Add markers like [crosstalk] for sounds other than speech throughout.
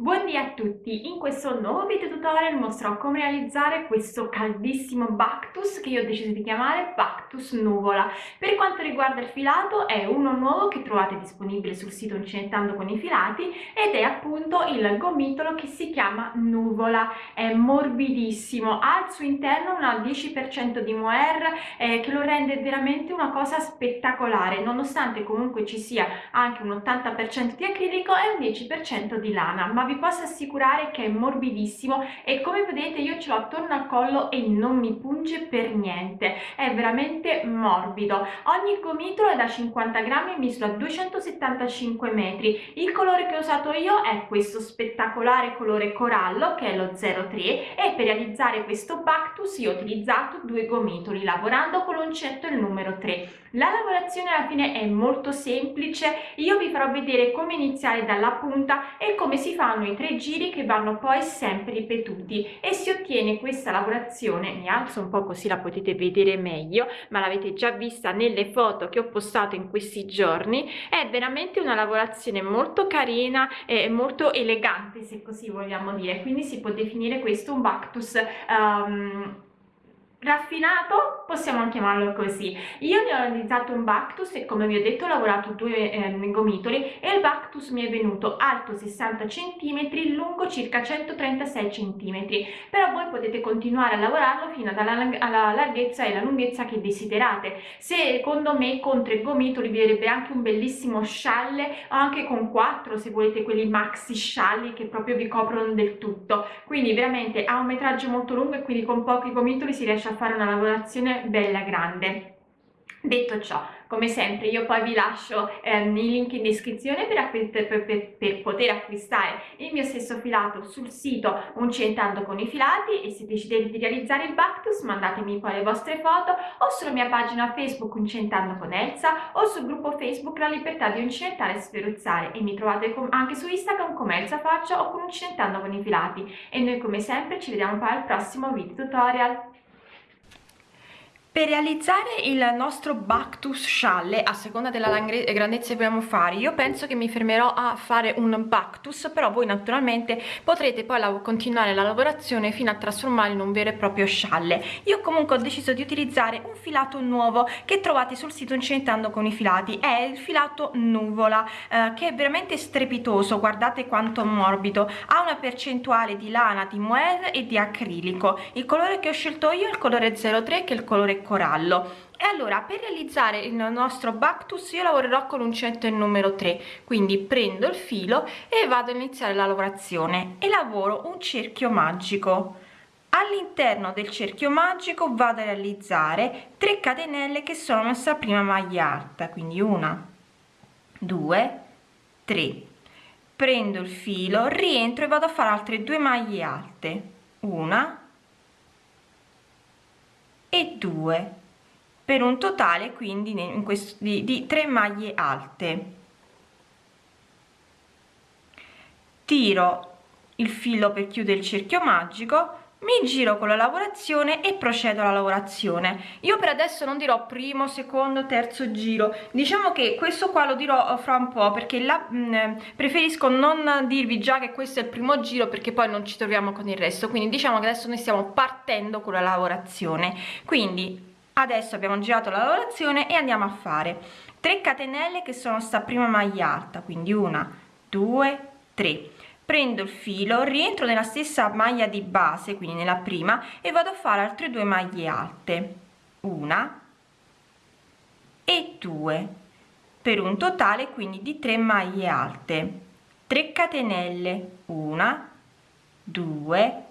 Buondì a tutti, in questo nuovo video tutorial mostrerò come realizzare questo caldissimo Bactus che io ho deciso di chiamare Bactus Nuvola. Per quanto riguarda il filato è uno nuovo che trovate disponibile sul sito Incinettando con i filati ed è appunto il gomitolo che si chiama Nuvola, è morbidissimo, ha al suo interno un 10% di mohair eh, che lo rende veramente una cosa spettacolare, nonostante comunque ci sia anche un 80% di acrilico e un 10% di lana, ma vi posso assicurare che è morbidissimo e come vedete io ce l'ho attorno al collo e non mi punge per niente. È veramente morbido. Ogni gomitolo è da 50 grammi e misura 275 metri. Il colore che ho usato io è questo spettacolare colore corallo che è lo 03 e per realizzare questo Bactus io ho utilizzato due gomitoli lavorando con l'uncetto il numero 3 la lavorazione alla fine è molto semplice. Io vi farò vedere come iniziare dalla punta e come si fanno fanno i tre giri che vanno poi sempre ripetuti e si ottiene questa lavorazione mi alzo un po così la potete vedere meglio ma l'avete già vista nelle foto che ho postato in questi giorni è veramente una lavorazione molto carina e molto elegante se così vogliamo dire quindi si può definire questo un Bactus um, raffinato possiamo chiamarlo così. Io ne ho realizzato un Bactus e come vi ho detto ho lavorato due eh, gomitoli e il Bactus mi è venuto alto 60 cm lungo circa 136 cm però voi potete continuare a lavorarlo fino alla, alla larghezza e la lunghezza che desiderate. Secondo me con tre gomitoli vi verrebbe anche un bellissimo scialle o anche con quattro se volete quelli maxi scialli che proprio vi coprono del tutto. Quindi veramente ha un metraggio molto lungo e quindi con pochi gomitoli si riesce a fare una lavorazione bella grande. Detto ciò come sempre io poi vi lascio ehm, i link in descrizione per, per, per, per, poter acquistare il mio stesso filato sul sito Uncentando con i filati e se decidete di realizzare il Bactus mandatemi poi le vostre foto o sulla mia pagina Facebook Uncentando con Elsa o sul gruppo Facebook La Libertà di Uncinentare e Sferuzzare e mi trovate anche su Instagram come Elsa Faccia o con Uncentando con i filati. E noi come sempre ci vediamo poi al prossimo video tutorial per realizzare il nostro Bactus scialle, a seconda della grandezza che vogliamo fare, io penso che mi fermerò a fare un Bactus, però voi naturalmente potrete poi la continuare la lavorazione fino a trasformarlo in un vero e proprio scialle. Io comunque ho deciso di utilizzare un filato nuovo che trovate sul sito Incentando con i filati, è il filato Nuvola, eh, che è veramente strepitoso, guardate quanto morbido, ha una percentuale di lana, di mohair e di acrilico. Il colore che ho scelto io è il colore 03 che è il colore corallo. E allora per realizzare il nostro Bactus io lavorerò con l'uncinetto il numero 3 quindi prendo il filo e vado a iniziare la lavorazione e lavoro un cerchio magico. All'interno del cerchio magico vado a realizzare 3 catenelle che sono messa prima maglia alta quindi una due tre. Prendo il filo rientro e vado a fare altre due maglie alte una e 2 per un totale quindi in questo di, di 3 maglie alte. Tiro il filo per chiudere il cerchio magico mi giro con la lavorazione e procedo alla lavorazione. Io per adesso non dirò primo secondo terzo giro. Diciamo che questo qua lo dirò fra un po perché la, mh, mm, preferisco non dirvi già che questo è il primo giro perché poi non ci troviamo con il resto. Quindi diciamo che adesso noi stiamo partendo con la lavorazione. Quindi adesso abbiamo girato la lavorazione e andiamo a fare 3 catenelle che sono sta prima maglia alta. Quindi una due tre prendo il filo rientro nella stessa maglia di base quindi nella prima e vado a fare altre due maglie alte. Una e due per un totale quindi di 3 maglie alte. 3 catenelle una 2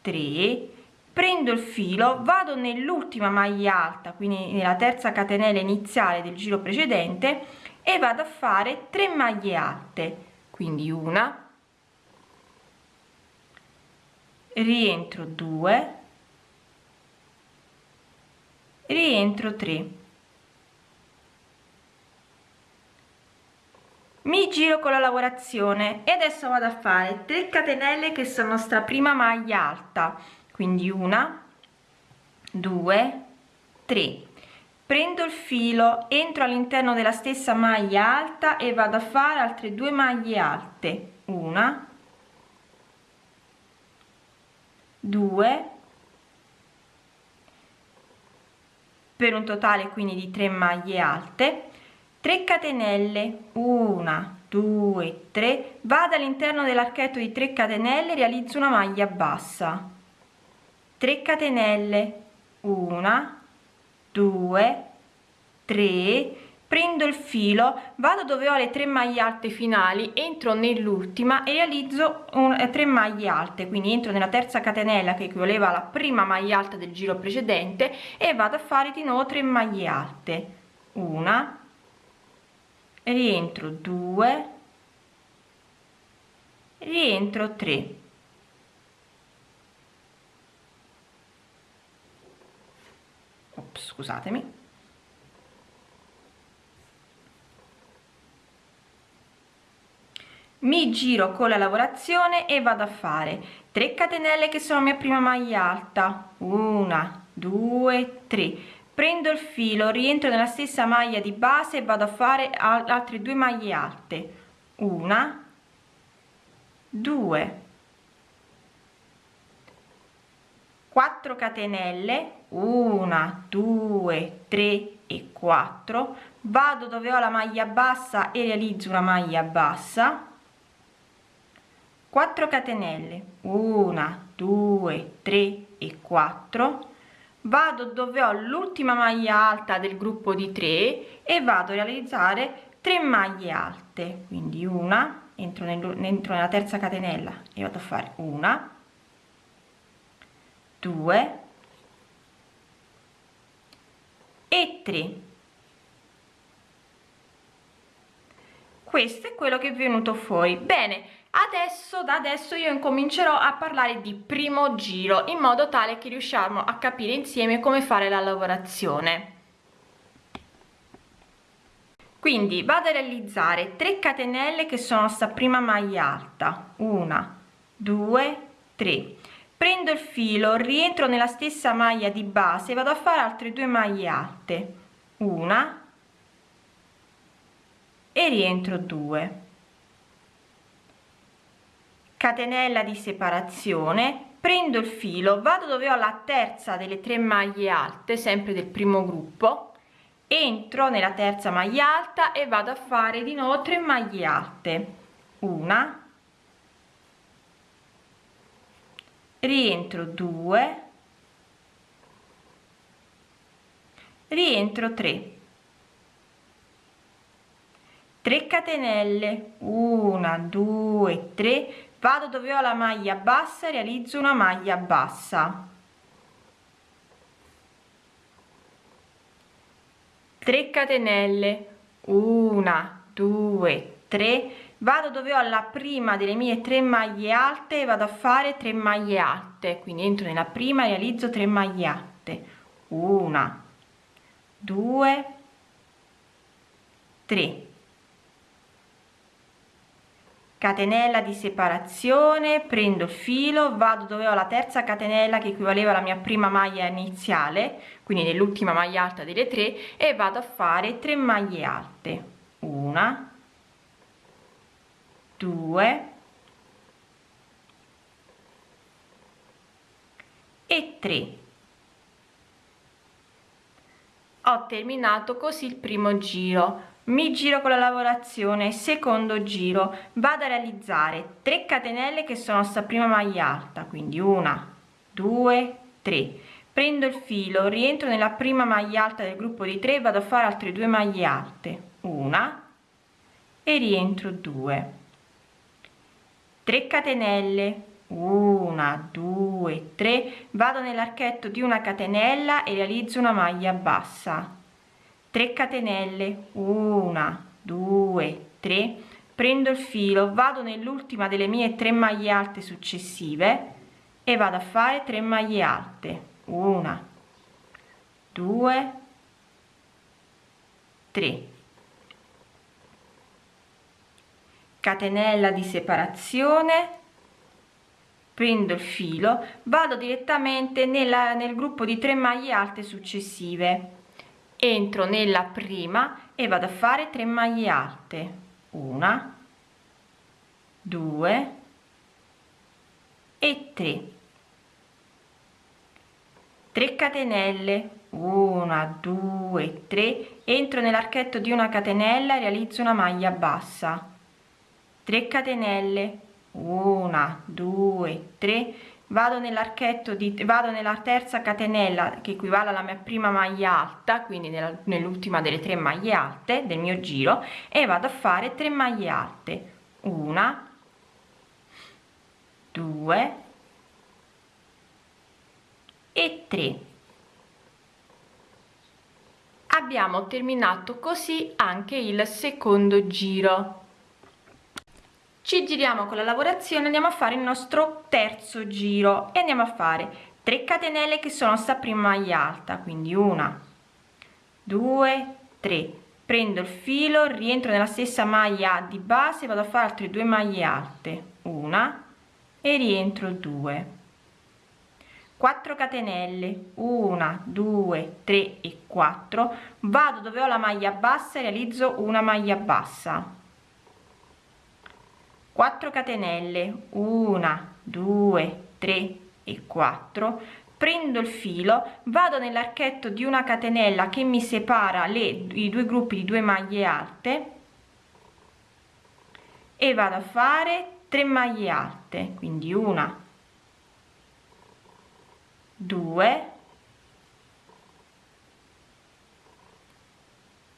3 prendo il filo vado nell'ultima maglia alta quindi nella terza catenella iniziale del giro precedente e vado a fare 3 maglie alte. Quindi una rientro 2 rientro 3 mi giro con la lavorazione e adesso vado a fare 3 catenelle che sono sta prima maglia alta. Quindi una 2 3 prendo il filo entro all'interno della stessa maglia alta e vado a fare altre due maglie alte. Una 2 per un totale quindi di 3 maglie alte 3 catenelle 1 2 3 vado all'interno dell'archetto di 3 catenelle realizzo una maglia bassa. 3 catenelle 1 2 3 prendo il filo vado dove ho le tre maglie alte finali entro nell'ultima e realizzo un, eh, 3 maglie alte. Quindi entro nella terza catenella che equivaleva alla prima maglia alta del giro precedente e vado a fare di nuovo 3 maglie alte. Una rientro 2 rientro 3 Ops, scusatemi mi giro con la lavorazione e vado a fare 3 catenelle che sono mia prima maglia alta. Una due tre. Prendo il filo rientro nella stessa maglia di base e vado a fare altre due maglie alte. Una due. 4 catenelle. 1 2 3 e 4 vado dove ho la maglia bassa e realizzo una maglia bassa 4 catenelle. 1 2 3 e 4 vado dove ho l'ultima maglia alta del gruppo di 3 e vado a realizzare 3 maglie alte. Quindi una entro, nel, entro nella terza catenella e vado a fare una 2 e 3 questo è quello che è venuto fuori. Bene adesso da adesso io incomincerò a parlare di primo giro in modo tale che riusciamo a capire insieme come fare la lavorazione. Quindi vado a realizzare 3 catenelle che sono sta prima maglia alta. Una due tre. Prendo il filo rientro nella stessa maglia di base vado a fare altre due maglie alte. Una e rientro 2 catenella di separazione prendo il filo vado dove ho la terza delle tre maglie alte sempre del primo gruppo entro nella terza maglia alta e vado a fare di nuovo 3 maglie alte. Una rientro 2 rientro 3 3 catenelle 1 2 3 vado dove ho la maglia bassa e realizzo una maglia bassa. 3 catenelle. 1 2 3 vado dove ho la prima delle mie tre maglie alte e vado a fare 3 maglie alte. Quindi entro nella prima e realizzo 3 maglie alte. 1 2 3 catenella di separazione prendo il filo vado dove ho la terza catenella che equivaleva alla mia prima maglia iniziale quindi nell'ultima maglia alta delle tre e vado a fare 3 maglie alte. Una due e 3 ho terminato così il primo giro mi giro con la lavorazione secondo giro. Vado a realizzare 3 catenelle che sono sta prima maglia alta quindi una due tre. Prendo il filo rientro nella prima maglia alta del gruppo di 3 vado a fare altre due maglie alte. Una e rientro 2 3 catenelle. Una due tre. Vado nell'archetto di una catenella e realizzo una maglia bassa 3 catenelle. 1 2 3 prendo il filo vado nell'ultima delle mie tre maglie alte successive e vado a fare 3 maglie alte. 1 2 3 catenella di separazione. Prendo il filo vado direttamente nella, nel gruppo di 3 maglie alte successive entro nella prima e vado a fare 3 maglie alte. Una due e tre. 3 catenelle. 1 2 3 entro nell'archetto di una catenella e realizzo una maglia bassa. 3 catenelle. 1 2 3 vado nell'archetto di vado nella terza catenella che equivale alla mia prima maglia alta quindi nell'ultima delle tre maglie alte del mio giro e vado a fare 3 maglie alte. Una 2 e 3 abbiamo terminato così anche il secondo giro ci giriamo con la lavorazione andiamo a fare il nostro terzo giro e andiamo a fare 3 catenelle che sono sta prima maglia alta quindi una due tre. Prendo il filo rientro nella stessa maglia di base vado a fare altre due maglie alte una e rientro 2 4 catenelle 1 2 3 e 4 vado dove ho la maglia bassa realizzo una maglia bassa 4 catenelle 1 2 3 e 4 prendo il filo vado nell'archetto di una catenella che mi separa le i due gruppi di due maglie alte e vado a fare 3 maglie alte quindi una 2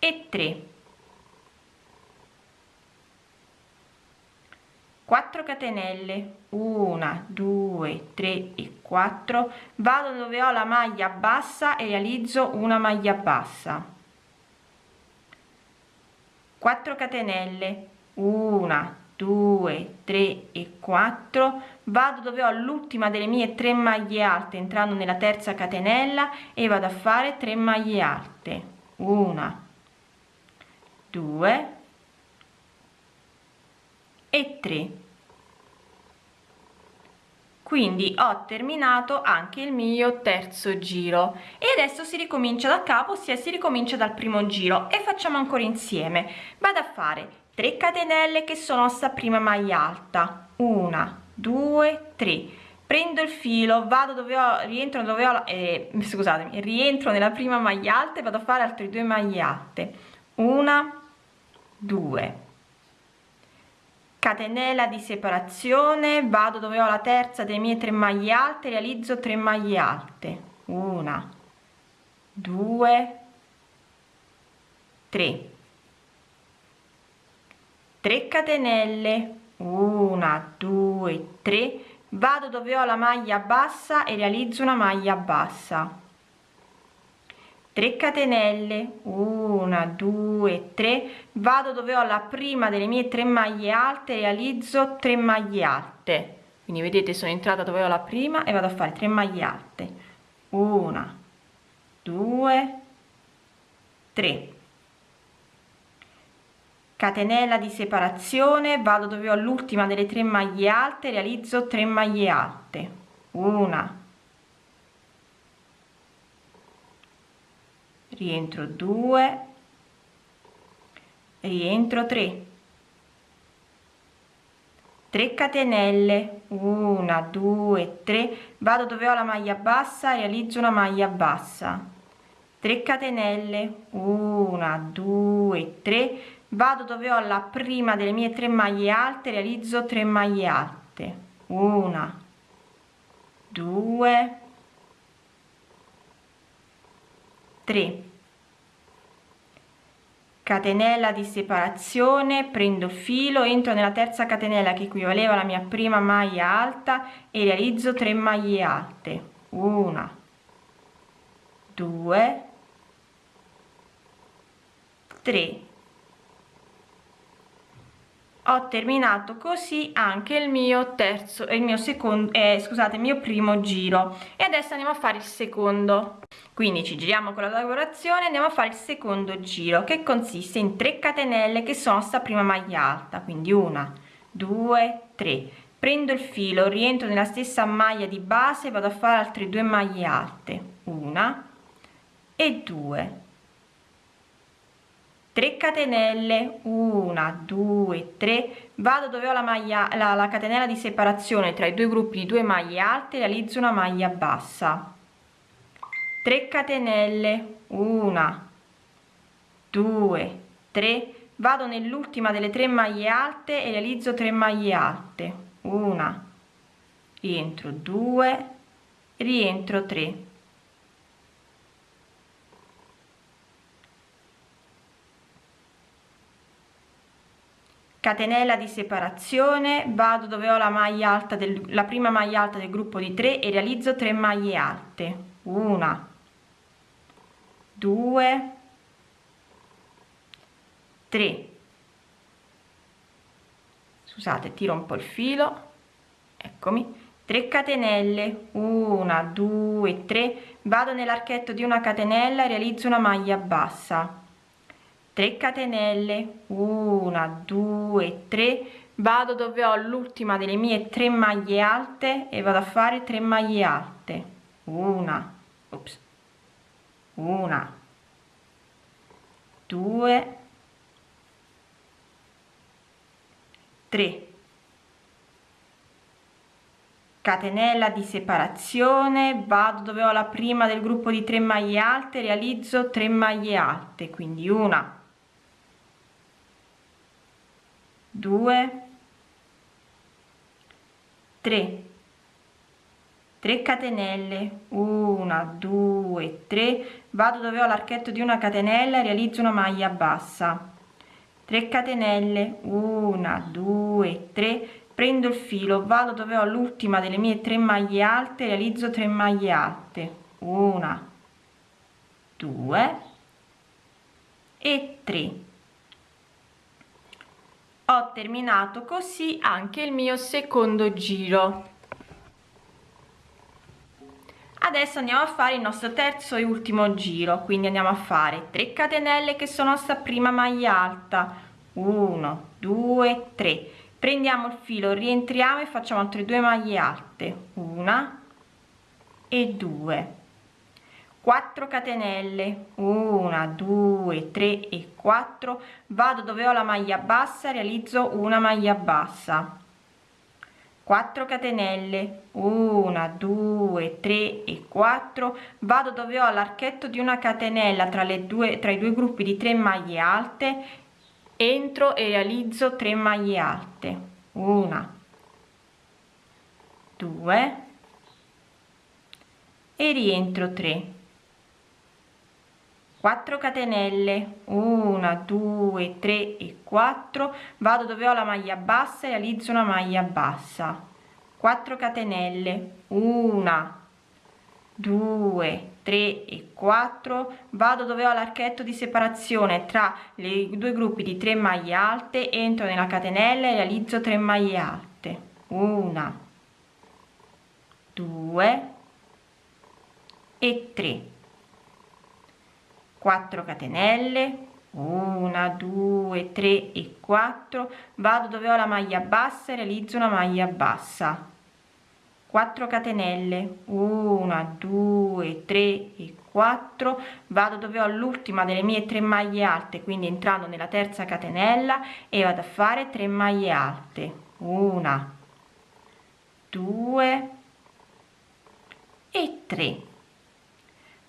e 3 4 catenelle. 1 2 3 e 4 vado dove ho la maglia bassa e realizzo una maglia bassa. 4 catenelle. 1 2 3 e 4 vado dove ho l'ultima delle mie 3 maglie alte entrando nella terza catenella e vado a fare 3 maglie alte. 1 2 e 3 quindi ho terminato anche il mio terzo giro. E adesso si ricomincia da capo ossia si ricomincia dal primo giro. E facciamo ancora insieme. Vado a fare 3 catenelle che sono sta prima maglia alta. 1 2 3 prendo il filo vado dove ho rientro dove ho eh, scusatemi rientro nella prima maglia alta e vado a fare altre due maglie alte. Una 2 catenella di separazione vado dove ho la terza delle mie tre maglie alte realizzo 3 maglie alte. Una due tre. 3 catenelle. Una due tre. Vado dove ho la maglia bassa e realizzo una maglia bassa 3 catenelle 1 2 3 vado dove ho la prima delle mie tre maglie alte realizzo 3 maglie alte. Quindi vedete sono entrata dove ho la prima e vado a fare 3 maglie alte. 1 2 3 catenella di separazione vado dove ho l'ultima delle tre maglie alte realizzo 3 maglie alte. 1 rientro 2 rientro 3 3 catenelle. 1 2 3 vado dove ho la maglia bassa realizzo una maglia bassa. 3 catenelle. 1 2 3 vado dove ho la prima delle mie tre maglie alte realizzo 3 maglie alte. 1 2 3 catenella di separazione prendo il filo entro nella terza catenella che equivaleva alla mia prima maglia alta e realizzo 3 maglie alte. Una. 2 3 ho terminato così anche il mio terzo il mio secondo eh, scusate il mio primo giro. E adesso andiamo a fare il secondo. Quindi ci giriamo con la lavorazione andiamo a fare il secondo giro che consiste in 3 catenelle che sono sta prima maglia alta. Quindi una due tre. Prendo il filo rientro nella stessa maglia di base vado a fare altre due maglie alte. Una e due 3 catenelle 1 2 3 vado dove ho la maglia la, la catenella di separazione tra i due gruppi di due maglie alte realizzo una maglia bassa. 3 catenelle 1 2 3 vado nell'ultima delle tre maglie alte e realizzo 3 maglie alte. Una rientro 2 rientro 3 catenella di separazione vado dove ho la maglia alta del la prima maglia alta del gruppo di 3 e realizzo 3 maglie alte. Una 2 3 scusate tiro un po il filo. Eccomi. 3 catenelle. 1 2 3 vado nell'archetto di una catenella e realizzo una maglia bassa 3 catenelle. 1 2 3 vado dove ho l'ultima delle mie 3 maglie alte e vado a fare 3 maglie alte. Una ops, una. 2 3 catenella di separazione. Vado dove ho la prima del gruppo di 3 maglie alte realizzo 3 maglie alte quindi una 2 3 3 catenelle. 1 2 3 vado dove ho l'archetto di una catenella realizzo una maglia bassa. 3 catenelle. 1 2 3 prendo il filo. Vado dove ho l'ultima delle mie 3 maglie alte realizzo 3 maglie alte. 1 2 e 3 ho terminato così anche il mio secondo giro. Adesso andiamo a fare il nostro terzo e ultimo giro quindi andiamo a fare 3 catenelle che sono sta prima maglia alta. 1 2 3 prendiamo il filo rientriamo e facciamo altre due maglie alte. Una e due 4 catenelle. 1 2 3 e 4 vado dove ho la maglia bassa realizzo una maglia bassa. 4 catenelle. 1 2 3 e 4 vado dove ho l'archetto di una catenella tra le due tra i due gruppi di 3 maglie alte. Entro e realizzo 3 maglie alte. 1 2 e rientro 3 4 catenelle. 1 2 3 e 4 vado dove ho la maglia bassa e realizzo una maglia bassa. 4 catenelle. 1 2 3 e 4 vado dove ho l'archetto di separazione tra i due gruppi di 3 maglie alte. Entro nella catenella e realizzo 3 maglie alte. 1 2 e 3 4 catenelle 1 2 3 e 4 vado dove ho la maglia bassa e realizzo una maglia bassa. 4 catenelle 1 2 3 e 4 vado dove ho l'ultima delle mie 3 maglie alte quindi entrando nella terza catenella e vado a fare 3 maglie alte. 1 2 e 3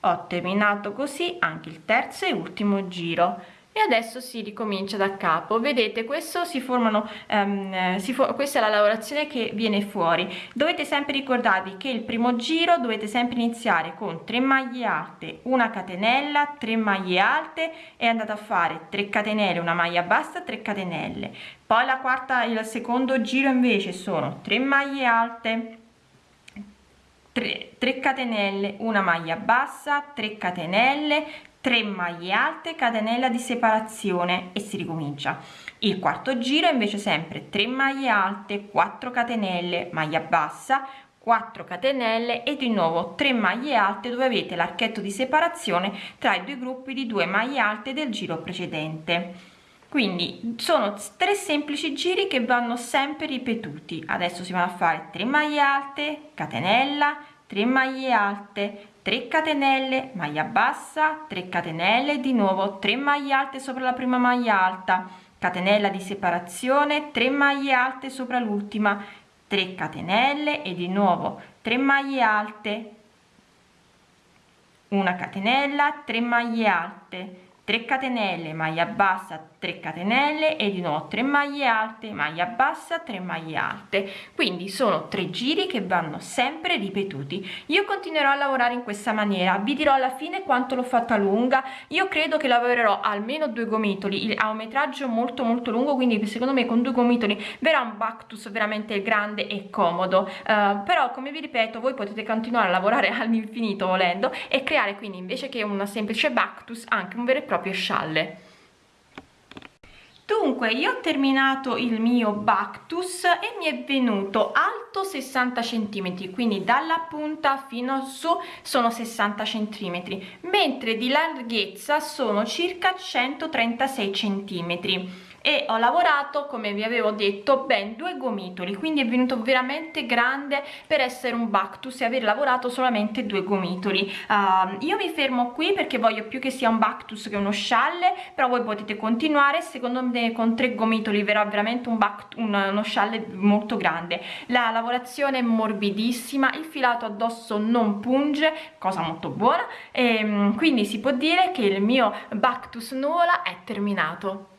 ho terminato così anche il terzo e ultimo giro. E adesso si ricomincia da capo. Vedete questo si formano um, si fo questa è la lavorazione che viene fuori. Dovete sempre ricordarvi che il primo giro dovete sempre iniziare con 3 maglie alte una catenella 3 maglie alte e andate a fare 3 catenelle una maglia bassa 3 catenelle. Poi la quarta il secondo giro invece sono 3 maglie alte 3, 3 catenelle una maglia bassa 3 catenelle 3 maglie alte catenella di separazione e si ricomincia. Il quarto giro invece sempre 3 maglie alte 4 catenelle maglia bassa 4 catenelle e di nuovo 3 maglie alte dove avete l'archetto di separazione tra i due gruppi di 2 maglie alte del giro precedente. Quindi sono tre semplici giri che vanno sempre ripetuti. Adesso si vanno a fare 3 maglie alte catenella 3 maglie alte 3 catenelle maglia bassa 3 catenelle di nuovo 3 maglie alte sopra la prima maglia alta catenella di separazione 3 maglie alte sopra l'ultima 3 catenelle e di nuovo 3 maglie alte una catenella 3 maglie alte 3 catenelle maglia bassa 3 catenelle e di nuovo 3 maglie alte maglia bassa 3 maglie alte. Quindi sono tre giri che vanno sempre ripetuti. Io continuerò a lavorare in questa maniera. Vi dirò alla fine quanto l'ho fatta lunga. Io credo che lavorerò almeno due gomitoli. Ha un metraggio molto molto lungo quindi secondo me con due gomitoli verrà un bactus veramente grande e comodo. Uh, però come vi ripeto voi potete continuare a lavorare [laughs] all'infinito volendo e creare quindi invece che una semplice bactus anche un vero e proprio scialle. Dunque io ho terminato il mio bactus e mi è venuto alto 60 centimetri quindi dalla punta fino su sono 60 centimetri mentre di larghezza sono circa 136 centimetri e ho lavorato come vi avevo detto ben due gomitoli quindi è venuto veramente grande per essere un bactus e aver lavorato solamente due gomitoli. Uh, io mi fermo qui perché voglio più che sia un bactus che uno scialle però voi potete continuare. Secondo me con tre gomitoli verrà veramente un un, uno scialle molto grande. La lavorazione è morbidissima il filato addosso non punge cosa molto buona. E ehm, quindi si può dire che il mio bactus nuvola è terminato